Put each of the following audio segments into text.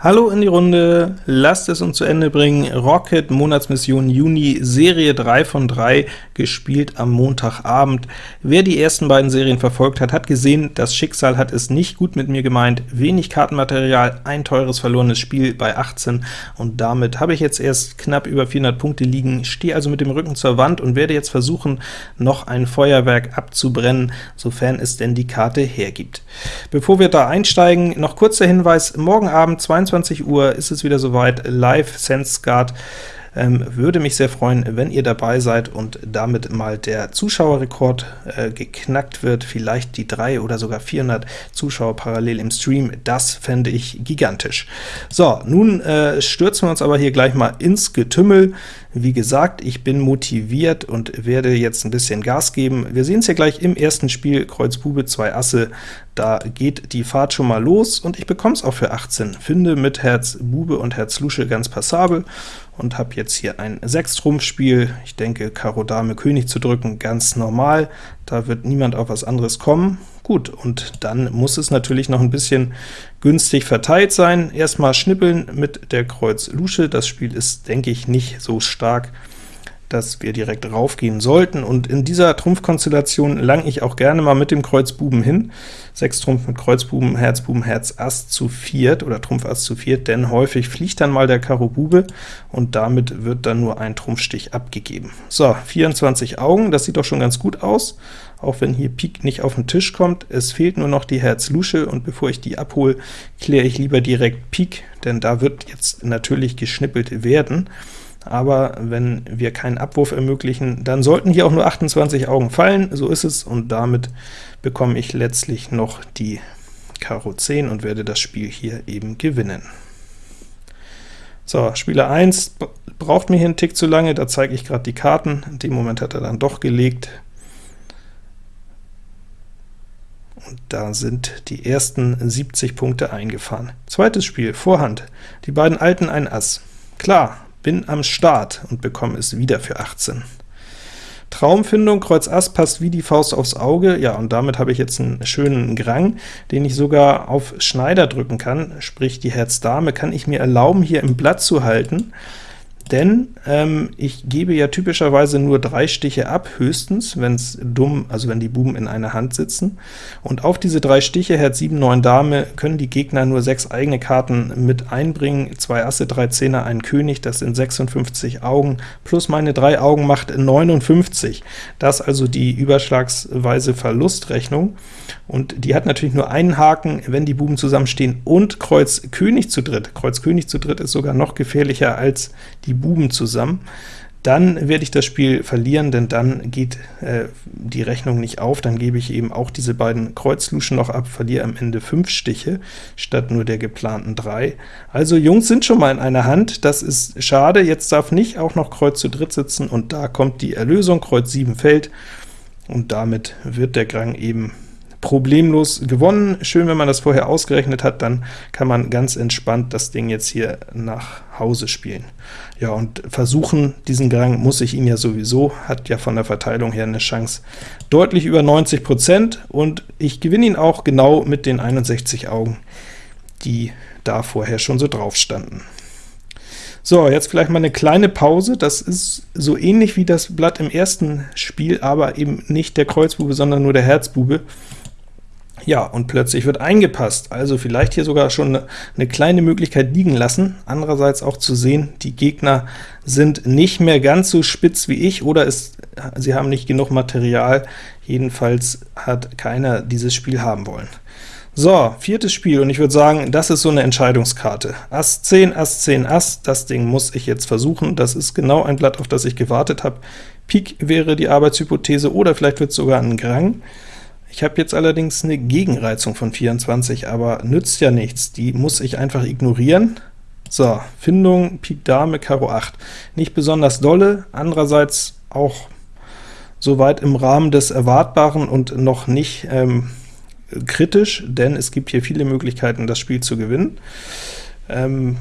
Hallo in die Runde, lasst es uns zu Ende bringen. Rocket Monatsmission Juni, Serie 3 von 3, gespielt am Montagabend. Wer die ersten beiden Serien verfolgt hat, hat gesehen, das Schicksal hat es nicht gut mit mir gemeint. Wenig Kartenmaterial, ein teures verlorenes Spiel bei 18, und damit habe ich jetzt erst knapp über 400 Punkte liegen, stehe also mit dem Rücken zur Wand und werde jetzt versuchen, noch ein Feuerwerk abzubrennen, sofern es denn die Karte hergibt. Bevor wir da einsteigen, noch kurzer Hinweis, morgen Abend 22 22 Uhr ist es wieder soweit, live SenseGuard. Ähm, würde mich sehr freuen, wenn ihr dabei seid und damit mal der Zuschauerrekord äh, geknackt wird, vielleicht die 3 oder sogar 400 Zuschauer parallel im Stream, das fände ich gigantisch. So, nun äh, stürzen wir uns aber hier gleich mal ins Getümmel. Wie gesagt, ich bin motiviert und werde jetzt ein bisschen Gas geben. Wir sehen es hier gleich im ersten Spiel, Kreuz Bube, 2 Asse, da geht die Fahrt schon mal los, und ich bekomme es auch für 18. Finde mit Herz Bube und Herz Lusche ganz passabel, und habe jetzt hier ein 6-Trumpf-Spiel. Ich denke, Karo Dame König zu drücken, ganz normal, da wird niemand auf was anderes kommen. Gut, und dann muss es natürlich noch ein bisschen günstig verteilt sein. Erstmal schnippeln mit der Kreuz Lusche, das Spiel ist, denke ich, nicht so stark, dass wir direkt raufgehen sollten, und in dieser Trumpfkonstellation lang ich auch gerne mal mit dem Kreuz Buben hin. 6 Trumpf mit Kreuz Buben, Herz Ass zu viert oder Trumpf Ass zu viert, denn häufig fliegt dann mal der Karo Bube, und damit wird dann nur ein Trumpfstich abgegeben. So, 24 Augen, das sieht doch schon ganz gut aus, auch wenn hier Pik nicht auf den Tisch kommt. Es fehlt nur noch die Herz Lusche, und bevor ich die abhole, kläre ich lieber direkt Pik, denn da wird jetzt natürlich geschnippelt werden aber wenn wir keinen Abwurf ermöglichen, dann sollten hier auch nur 28 Augen fallen, so ist es, und damit bekomme ich letztlich noch die Karo 10 und werde das Spiel hier eben gewinnen. So, Spieler 1 braucht mir hier einen Tick zu lange, da zeige ich gerade die Karten, in dem Moment hat er dann doch gelegt. Und da sind die ersten 70 Punkte eingefahren. Zweites Spiel, Vorhand. Die beiden Alten ein Ass. Klar, bin am Start und bekomme es wieder für 18. Traumfindung, Kreuz Ass passt wie die Faust aufs Auge, ja, und damit habe ich jetzt einen schönen Grang, den ich sogar auf Schneider drücken kann, sprich die Herz Dame kann ich mir erlauben, hier im Blatt zu halten, denn ähm, ich gebe ja typischerweise nur drei Stiche ab, höchstens, wenn es dumm, also wenn die Buben in einer Hand sitzen. Und auf diese drei Stiche, Herz 7, 9 Dame, können die Gegner nur sechs eigene Karten mit einbringen, zwei Asse, drei Zehner, ein König, das sind 56 Augen, plus meine drei Augen macht 59. Das also die überschlagsweise Verlustrechnung, und die hat natürlich nur einen Haken, wenn die Buben zusammenstehen und Kreuz König zu dritt. Kreuz König zu dritt ist sogar noch gefährlicher als die Buben zusammen, dann werde ich das Spiel verlieren, denn dann geht äh, die Rechnung nicht auf, dann gebe ich eben auch diese beiden Kreuzluschen noch ab, verliere am Ende 5 Stiche, statt nur der geplanten 3. Also Jungs sind schon mal in einer Hand, das ist schade, jetzt darf nicht auch noch Kreuz zu dritt sitzen, und da kommt die Erlösung, Kreuz 7 fällt, und damit wird der Grang eben problemlos gewonnen. Schön, wenn man das vorher ausgerechnet hat, dann kann man ganz entspannt das Ding jetzt hier nach Hause spielen. Ja, und versuchen, diesen Gang muss ich ihn ja sowieso, hat ja von der Verteilung her eine Chance deutlich über 90%, und ich gewinne ihn auch genau mit den 61 Augen, die da vorher schon so drauf standen. So, jetzt vielleicht mal eine kleine Pause. Das ist so ähnlich wie das Blatt im ersten Spiel, aber eben nicht der Kreuzbube, sondern nur der Herzbube. Ja, und plötzlich wird eingepasst, also vielleicht hier sogar schon eine, eine kleine Möglichkeit liegen lassen. Andererseits auch zu sehen, die Gegner sind nicht mehr ganz so spitz wie ich, oder ist, sie haben nicht genug Material. Jedenfalls hat keiner dieses Spiel haben wollen. So, viertes Spiel, und ich würde sagen, das ist so eine Entscheidungskarte. Ass 10, Ass 10, Ass, das Ding muss ich jetzt versuchen. Das ist genau ein Blatt, auf das ich gewartet habe. Pik wäre die Arbeitshypothese, oder vielleicht wird es sogar ein Grang. Ich habe jetzt allerdings eine Gegenreizung von 24, aber nützt ja nichts, die muss ich einfach ignorieren. So, Findung, Pik Dame, Karo 8. Nicht besonders dolle, andererseits auch soweit im Rahmen des Erwartbaren und noch nicht ähm, kritisch, denn es gibt hier viele Möglichkeiten, das Spiel zu gewinnen. Ähm,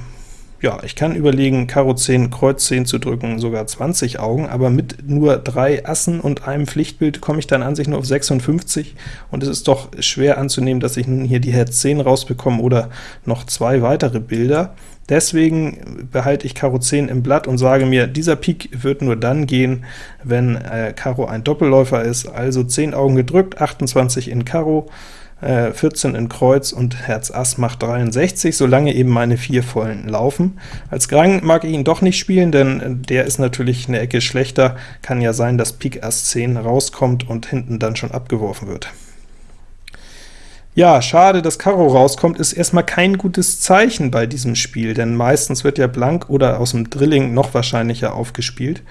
ja, ich kann überlegen, Karo 10, Kreuz 10 zu drücken, sogar 20 Augen, aber mit nur drei Assen und einem Pflichtbild komme ich dann an sich nur auf 56, und es ist doch schwer anzunehmen, dass ich nun hier die Herz 10 rausbekomme oder noch zwei weitere Bilder. Deswegen behalte ich Karo 10 im Blatt und sage mir, dieser Pik wird nur dann gehen, wenn äh, Karo ein Doppelläufer ist, also 10 Augen gedrückt, 28 in Karo, 14 äh, in Kreuz und Herz Ass macht 63, solange eben meine vier vollen laufen. Als Grang mag ich ihn doch nicht spielen, denn der ist natürlich eine Ecke schlechter. Kann ja sein, dass Pik Ass 10 rauskommt und hinten dann schon abgeworfen wird. Ja, schade, dass Karo rauskommt, ist erstmal kein gutes Zeichen bei diesem Spiel, denn meistens wird ja blank oder aus dem Drilling noch wahrscheinlicher aufgespielt.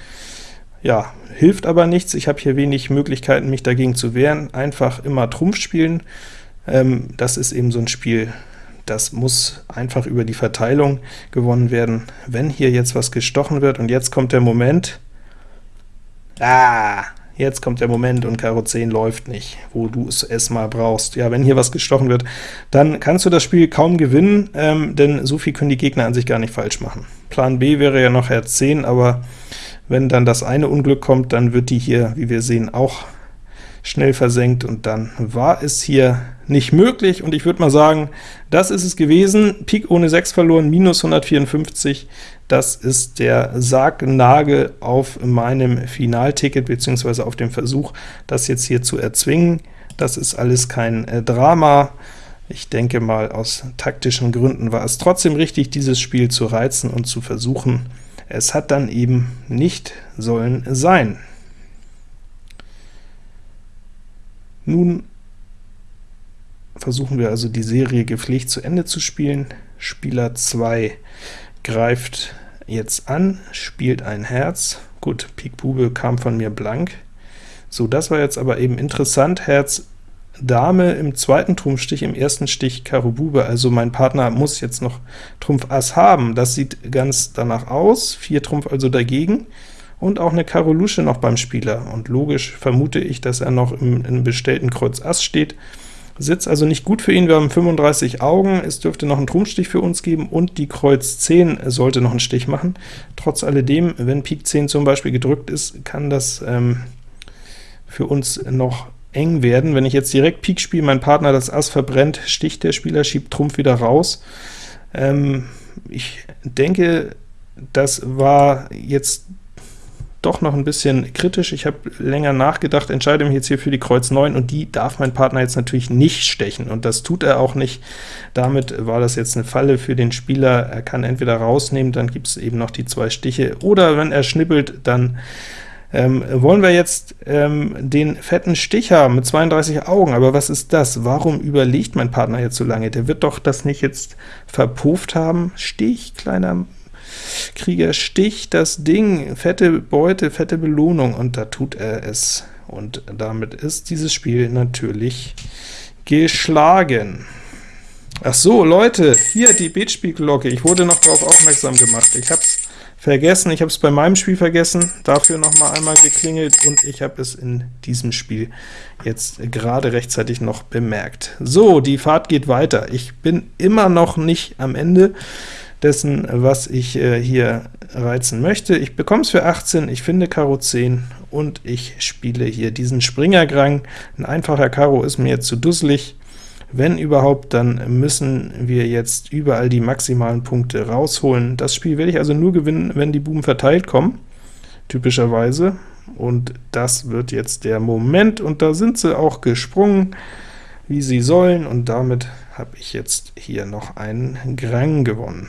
Ja, hilft aber nichts, ich habe hier wenig Möglichkeiten, mich dagegen zu wehren. Einfach immer Trumpf spielen, ähm, das ist eben so ein Spiel, das muss einfach über die Verteilung gewonnen werden. Wenn hier jetzt was gestochen wird, und jetzt kommt der Moment, ah, jetzt kommt der Moment und Karo 10 läuft nicht, wo du es erstmal brauchst. Ja, wenn hier was gestochen wird, dann kannst du das Spiel kaum gewinnen, ähm, denn so viel können die Gegner an sich gar nicht falsch machen. Plan B wäre ja noch Herz 10, aber wenn dann das eine Unglück kommt, dann wird die hier, wie wir sehen, auch schnell versenkt, und dann war es hier nicht möglich, und ich würde mal sagen, das ist es gewesen. Pik ohne 6 verloren, minus 154, das ist der Sargnagel auf meinem Finalticket, beziehungsweise auf dem Versuch, das jetzt hier zu erzwingen. Das ist alles kein äh, Drama. Ich denke mal, aus taktischen Gründen war es trotzdem richtig, dieses Spiel zu reizen und zu versuchen. Es hat dann eben nicht sollen sein. Nun versuchen wir also die Serie gepflegt zu Ende zu spielen. Spieler 2 greift jetzt an, spielt ein Herz. Gut, Pik Bube kam von mir blank. So, das war jetzt aber eben interessant. Herz Dame im zweiten Trumpfstich, im ersten Stich Karo Bube, also mein Partner muss jetzt noch Trumpf Ass haben. Das sieht ganz danach aus, 4 Trumpf also dagegen. Und auch eine Karo Lusche noch beim Spieler, und logisch vermute ich, dass er noch im, im bestellten Kreuz Ass steht. Sitzt also nicht gut für ihn, wir haben 35 Augen, es dürfte noch einen Trumpfstich für uns geben, und die Kreuz 10 sollte noch einen Stich machen. Trotz alledem, wenn Pik 10 zum Beispiel gedrückt ist, kann das ähm, für uns noch eng werden. Wenn ich jetzt direkt Pik spiele, mein Partner das Ass verbrennt, sticht der Spieler, schiebt Trumpf wieder raus. Ähm, ich denke, das war jetzt doch noch ein bisschen kritisch. Ich habe länger nachgedacht, entscheide mich jetzt hier für die Kreuz 9, und die darf mein Partner jetzt natürlich nicht stechen, und das tut er auch nicht. Damit war das jetzt eine Falle für den Spieler. Er kann entweder rausnehmen, dann gibt es eben noch die zwei Stiche, oder wenn er schnippelt, dann ähm, wollen wir jetzt ähm, den fetten Stich haben mit 32 Augen, aber was ist das? Warum überlegt mein Partner jetzt so lange? Der wird doch das nicht jetzt verpufft haben? Stich, kleiner Krieger sticht das Ding, fette Beute, fette Belohnung, und da tut er es. Und damit ist dieses Spiel natürlich geschlagen. Ach so, Leute, hier die Beatspielglocke. Ich wurde noch darauf aufmerksam gemacht. Ich habe vergessen, ich habe es bei meinem Spiel vergessen, dafür noch mal einmal geklingelt, und ich habe es in diesem Spiel jetzt gerade rechtzeitig noch bemerkt. So, die Fahrt geht weiter. Ich bin immer noch nicht am Ende dessen, was ich äh, hier reizen möchte. Ich bekomme es für 18, ich finde Karo 10, und ich spiele hier diesen Springergrang. Ein einfacher Karo ist mir zu dusselig. Wenn überhaupt, dann müssen wir jetzt überall die maximalen Punkte rausholen. Das Spiel werde ich also nur gewinnen, wenn die Buben verteilt kommen, typischerweise. Und das wird jetzt der Moment, und da sind sie auch gesprungen, wie sie sollen, und damit habe ich jetzt hier noch einen Grang gewonnen.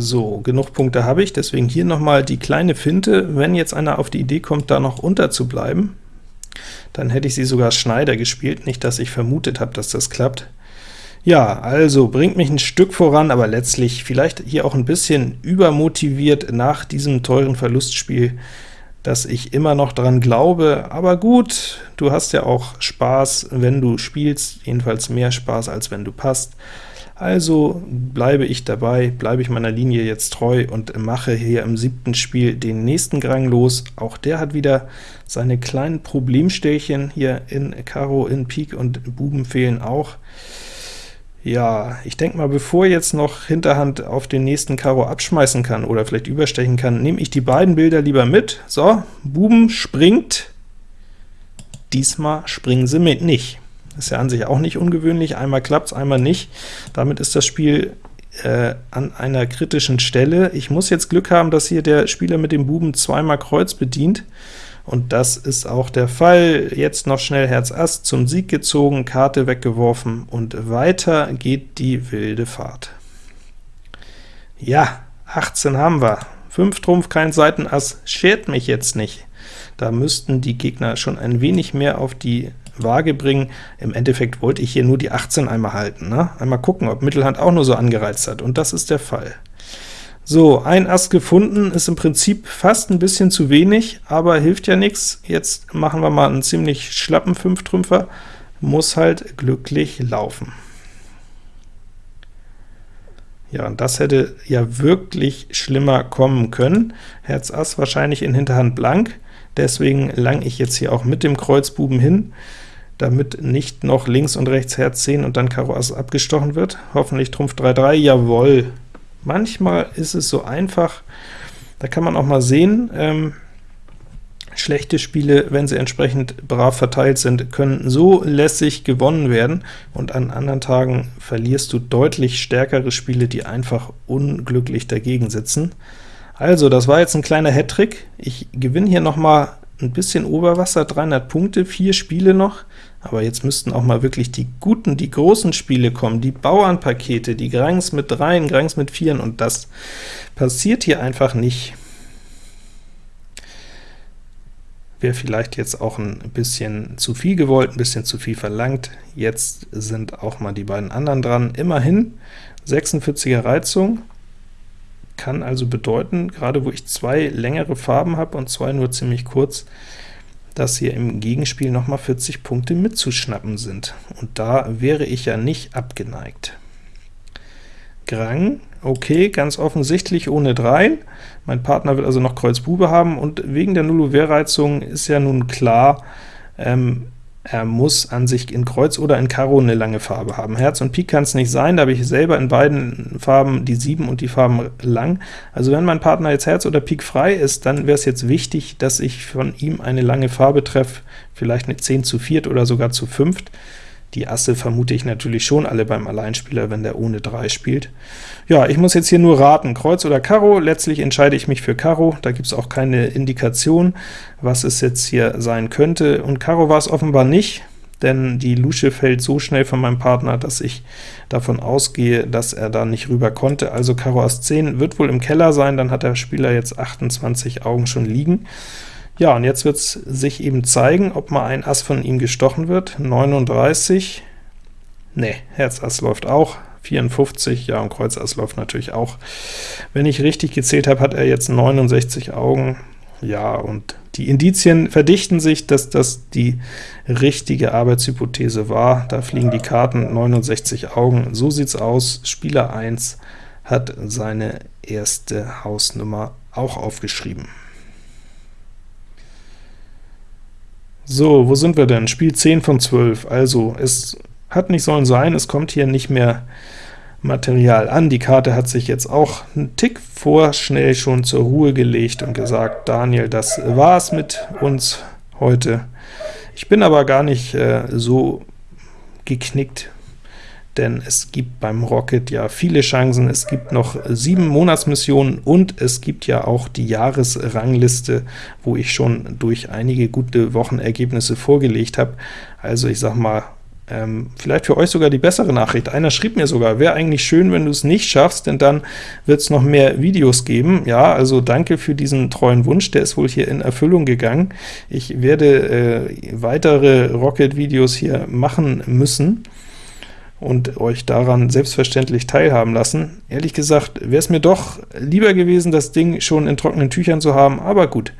So, genug Punkte habe ich, deswegen hier nochmal die kleine Finte. Wenn jetzt einer auf die Idee kommt, da noch unterzubleiben, dann hätte ich sie sogar Schneider gespielt, nicht dass ich vermutet habe, dass das klappt. Ja, also bringt mich ein Stück voran, aber letztlich vielleicht hier auch ein bisschen übermotiviert nach diesem teuren Verlustspiel, dass ich immer noch dran glaube, aber gut, du hast ja auch Spaß, wenn du spielst, jedenfalls mehr Spaß, als wenn du passt. Also bleibe ich dabei, bleibe ich meiner Linie jetzt treu und mache hier im siebten Spiel den nächsten Grang los. Auch der hat wieder seine kleinen Problemstellchen hier in Karo, in Pik und Buben fehlen auch. Ja, ich denke mal, bevor jetzt noch Hinterhand auf den nächsten Karo abschmeißen kann oder vielleicht überstechen kann, nehme ich die beiden Bilder lieber mit. So, Buben springt. Diesmal springen sie mit nicht. Ist ja an sich auch nicht ungewöhnlich, einmal klappt es, einmal nicht. Damit ist das Spiel äh, an einer kritischen Stelle. Ich muss jetzt Glück haben, dass hier der Spieler mit dem Buben zweimal Kreuz bedient, und das ist auch der Fall. Jetzt noch schnell Herz Ass zum Sieg gezogen, Karte weggeworfen, und weiter geht die wilde Fahrt. Ja, 18 haben wir. 5 Trumpf, kein Seitenass, schert mich jetzt nicht. Da müssten die Gegner schon ein wenig mehr auf die Waage bringen. Im Endeffekt wollte ich hier nur die 18 einmal halten. Ne? Einmal gucken, ob Mittelhand auch nur so angereizt hat, und das ist der Fall. So, ein Ass gefunden, ist im Prinzip fast ein bisschen zu wenig, aber hilft ja nichts. Jetzt machen wir mal einen ziemlich schlappen Fünftrümpfer, muss halt glücklich laufen. Ja, und das hätte ja wirklich schlimmer kommen können. Herz Ass wahrscheinlich in Hinterhand blank, deswegen lang ich jetzt hier auch mit dem Kreuzbuben hin, damit nicht noch links und rechts Herz 10 und dann Karo Ass abgestochen wird. Hoffentlich Trumpf 3-3, jawohl, Manchmal ist es so einfach, da kann man auch mal sehen, ähm, schlechte Spiele, wenn sie entsprechend brav verteilt sind, können so lässig gewonnen werden, und an anderen Tagen verlierst du deutlich stärkere Spiele, die einfach unglücklich dagegen sitzen. Also, das war jetzt ein kleiner Hattrick. Ich gewinne hier noch mal ein bisschen Oberwasser, 300 Punkte, vier Spiele noch, aber jetzt müssten auch mal wirklich die guten, die großen Spiele kommen, die Bauernpakete, die Grangs mit 3, Grangs mit 4, und das passiert hier einfach nicht. Wäre vielleicht jetzt auch ein bisschen zu viel gewollt, ein bisschen zu viel verlangt. Jetzt sind auch mal die beiden anderen dran. Immerhin 46er Reizung, kann also bedeuten, gerade wo ich zwei längere Farben habe und zwei nur ziemlich kurz, dass hier im Gegenspiel noch mal 40 Punkte mitzuschnappen sind, und da wäre ich ja nicht abgeneigt. Grang, okay, ganz offensichtlich ohne 3. Mein Partner wird also noch Kreuz Bube haben, und wegen der Nullouvert-Reizung ist ja nun klar, ähm, er muss an sich in Kreuz oder in Karo eine lange Farbe haben. Herz und Pik kann es nicht sein, da habe ich selber in beiden Farben die 7 und die Farben lang. Also wenn mein Partner jetzt Herz oder Pik frei ist, dann wäre es jetzt wichtig, dass ich von ihm eine lange Farbe treffe, vielleicht eine 10 zu viert oder sogar zu fünft. Die Asse vermute ich natürlich schon alle beim Alleinspieler, wenn der ohne 3 spielt. Ja, ich muss jetzt hier nur raten, Kreuz oder Karo. Letztlich entscheide ich mich für Karo, da gibt es auch keine Indikation, was es jetzt hier sein könnte. Und Karo war es offenbar nicht, denn die Lusche fällt so schnell von meinem Partner, dass ich davon ausgehe, dass er da nicht rüber konnte. Also Karo Ass 10 wird wohl im Keller sein, dann hat der Spieler jetzt 28 Augen schon liegen. Ja, und jetzt wird es sich eben zeigen, ob mal ein Ass von ihm gestochen wird. 39, ne, Herz Ass läuft auch, 54, ja, und Kreuz Ass läuft natürlich auch. Wenn ich richtig gezählt habe, hat er jetzt 69 Augen, ja, und die Indizien verdichten sich, dass das die richtige Arbeitshypothese war. Da fliegen die Karten 69 Augen, so sieht's aus. Spieler 1 hat seine erste Hausnummer auch aufgeschrieben. So, wo sind wir denn? Spiel 10 von 12. Also, es hat nicht sollen sein, es kommt hier nicht mehr Material an. Die Karte hat sich jetzt auch einen Tick vorschnell schon zur Ruhe gelegt und gesagt, Daniel, das war's mit uns heute. Ich bin aber gar nicht äh, so geknickt, denn es gibt beim Rocket ja viele Chancen. Es gibt noch sieben Monatsmissionen und es gibt ja auch die Jahresrangliste, wo ich schon durch einige gute Wochenergebnisse vorgelegt habe. Also ich sag mal, ähm, vielleicht für euch sogar die bessere Nachricht. Einer schrieb mir sogar, wäre eigentlich schön, wenn du es nicht schaffst, denn dann wird es noch mehr Videos geben. Ja, also danke für diesen treuen Wunsch, der ist wohl hier in Erfüllung gegangen. Ich werde äh, weitere Rocket-Videos hier machen müssen und euch daran selbstverständlich teilhaben lassen. Ehrlich gesagt wäre es mir doch lieber gewesen, das Ding schon in trockenen Tüchern zu haben, aber gut,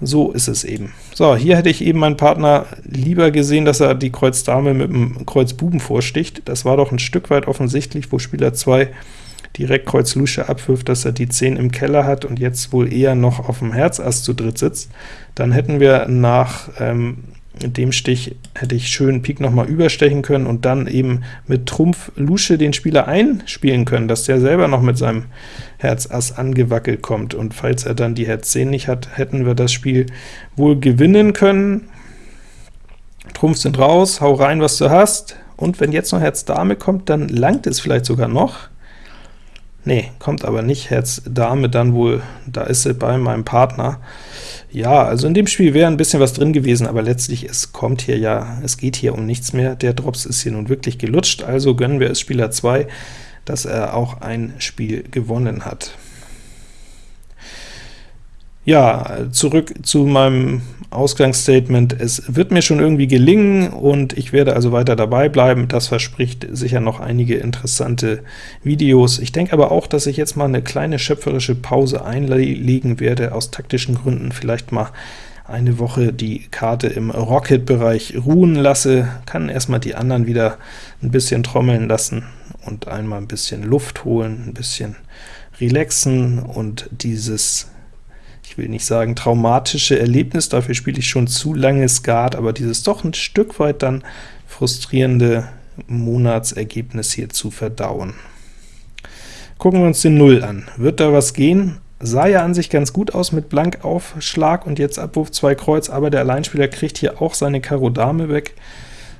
so ist es eben. So, hier hätte ich eben meinen Partner lieber gesehen, dass er die Kreuz Dame mit dem Kreuz Buben vorsticht. Das war doch ein Stück weit offensichtlich, wo Spieler 2 direkt Kreuz Lusche abwirft, dass er die 10 im Keller hat und jetzt wohl eher noch auf dem Herz Ass zu dritt sitzt. Dann hätten wir nach ähm, In dem Stich hätte ich schön Pik nochmal überstechen können und dann eben mit Trumpf Lusche den Spieler einspielen können, dass der selber noch mit seinem Herz Ass angewackelt kommt, und falls er dann die Herz 10 nicht hat, hätten wir das Spiel wohl gewinnen können. Trumpf sind raus, hau rein, was du hast, und wenn jetzt noch Herz Dame kommt, dann langt es vielleicht sogar noch. Nee, kommt aber nicht Herz Dame dann wohl, da ist sie bei meinem Partner. Ja, also in dem Spiel wäre ein bisschen was drin gewesen, aber letztlich, es kommt hier ja, es geht hier um nichts mehr. Der Drops ist hier nun wirklich gelutscht, also gönnen wir es Spieler 2, dass er auch ein Spiel gewonnen hat. Ja, zurück zu meinem Ausgangsstatement. Es wird mir schon irgendwie gelingen, und ich werde also weiter dabei bleiben. Das verspricht sicher noch einige interessante Videos. Ich denke aber auch, dass ich jetzt mal eine kleine schöpferische Pause einlegen werde, aus taktischen Gründen vielleicht mal eine Woche die Karte im Rocket-Bereich ruhen lasse, kann erstmal die anderen wieder ein bisschen trommeln lassen und einmal ein bisschen Luft holen, ein bisschen relaxen und dieses ich will nicht sagen traumatische Erlebnis, dafür spiele ich schon zu lange Skat, aber dieses doch ein Stück weit dann frustrierende Monatsergebnis hier zu verdauen. Gucken wir uns den Null an. Wird da was gehen? Sah ja an sich ganz gut aus mit Blankaufschlag und jetzt Abwurf 2 Kreuz, aber der Alleinspieler kriegt hier auch seine Karo Dame weg.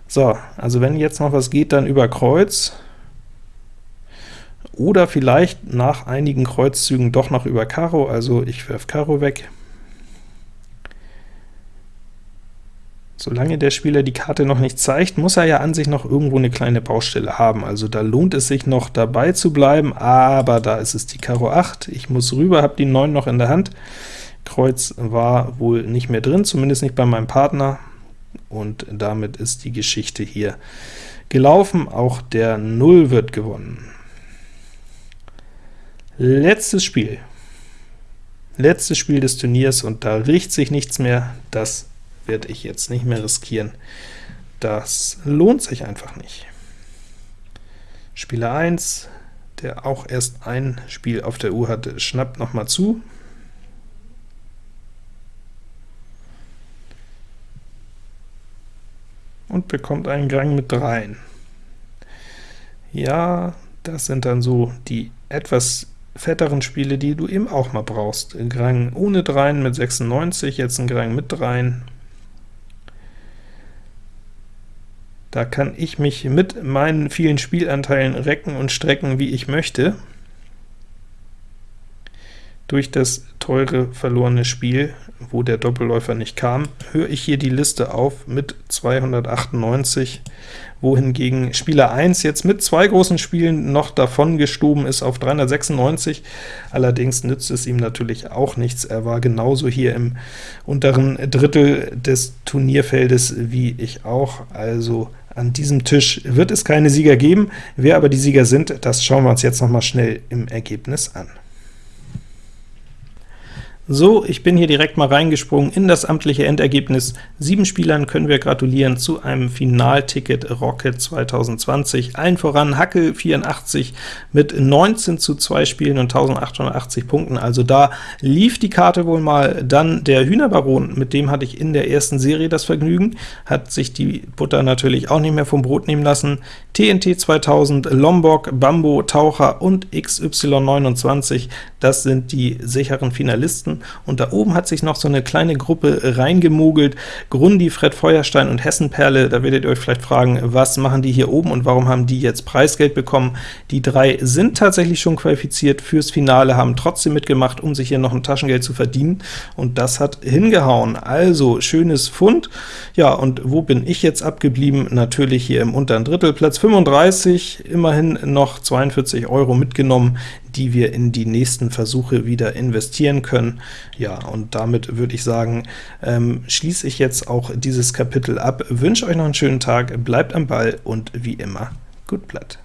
So, also wenn jetzt noch was geht, dann über Kreuz oder vielleicht nach einigen Kreuzzügen doch noch über Karo, also ich werfe Karo weg. Solange der Spieler die Karte noch nicht zeigt, muss er ja an sich noch irgendwo eine kleine Baustelle haben, also da lohnt es sich noch dabei zu bleiben, aber da ist es die Karo 8, ich muss rüber, habe die 9 noch in der Hand, Kreuz war wohl nicht mehr drin, zumindest nicht bei meinem Partner, und damit ist die Geschichte hier gelaufen, auch der 0 wird gewonnen. Letztes Spiel. Letztes Spiel des Turniers, und da riecht sich nichts mehr. Das werde ich jetzt nicht mehr riskieren. Das lohnt sich einfach nicht. Spieler 1, der auch erst ein Spiel auf der Uhr hatte, schnappt noch mal zu. Und bekommt einen Gang mit dreien. Ja, das sind dann so die etwas fetteren Spiele, die du eben auch mal brauchst. Grang ohne Dreien mit 96, jetzt ein Grang mit Dreien. Da kann ich mich mit meinen vielen Spielanteilen recken und strecken, wie ich möchte. Durch das teure verlorene Spiel, wo der Doppelläufer nicht kam, höre ich hier die Liste auf mit 298, wohingegen Spieler 1 jetzt mit zwei großen Spielen noch davon gestoben ist auf 396. Allerdings nützt es ihm natürlich auch nichts. Er war genauso hier im unteren Drittel des Turnierfeldes wie ich auch, also an diesem Tisch wird es keine Sieger geben. Wer aber die Sieger sind, das schauen wir uns jetzt noch mal schnell im Ergebnis an. So, ich bin hier direkt mal reingesprungen in das amtliche Endergebnis. Sieben Spielern können wir gratulieren zu einem Finalticket Rocket 2020. Allen voran Hackel 84 mit 19 zu 2 Spielen und 1880 Punkten. Also da lief die Karte wohl mal. Dann der Hühnerbaron, mit dem hatte ich in der ersten Serie das Vergnügen, hat sich die Butter natürlich auch nicht mehr vom Brot nehmen lassen. TNT 2000, Lombok, Bambo, Taucher und XY29, das sind die sicheren Finalisten und da oben hat sich noch so eine kleine Gruppe reingemogelt, Grundi, Fred Feuerstein und Hessenperle, da werdet ihr euch vielleicht fragen, was machen die hier oben und warum haben die jetzt Preisgeld bekommen? Die drei sind tatsächlich schon qualifiziert fürs Finale, haben trotzdem mitgemacht, um sich hier noch ein Taschengeld zu verdienen, und das hat hingehauen. Also, schönes Fund. Ja, und wo bin ich jetzt abgeblieben? Natürlich hier im unteren Drittel, Platz 35, immerhin noch 42 Euro mitgenommen die wir in die nächsten Versuche wieder investieren können. Ja, und damit würde ich sagen, ähm, schließe ich jetzt auch dieses Kapitel ab, wünsche euch noch einen schönen Tag, bleibt am Ball und wie immer, gut Blatt.